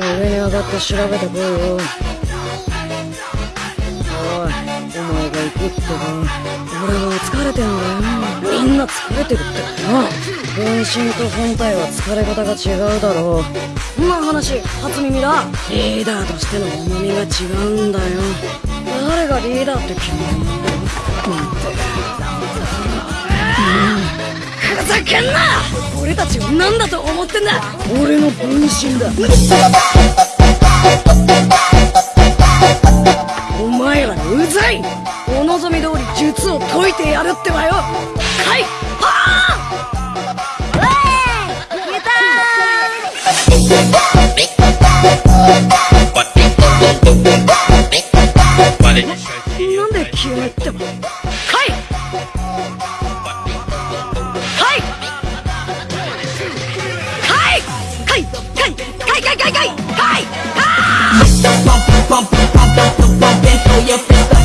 上に上がって調べてこいよ。おいお前が行くってば俺は疲れてんだよみんな疲れてるって。な分身と本体は疲れ方が違うだろ。うんな話初耳だ。リーダーとしての重みが違うんだよ。誰がリーダーって決めるんだよ。ふざけんな！俺たちを何だと思ってんだ！俺の分身だ。お前らうざい！お望み通り術を解いてやるってばよ！はい！なんで急にってば hey, hey, hey, hey, hey, hey! Pump, pump, pump, pump, pump, pump, pump, throw your fist up.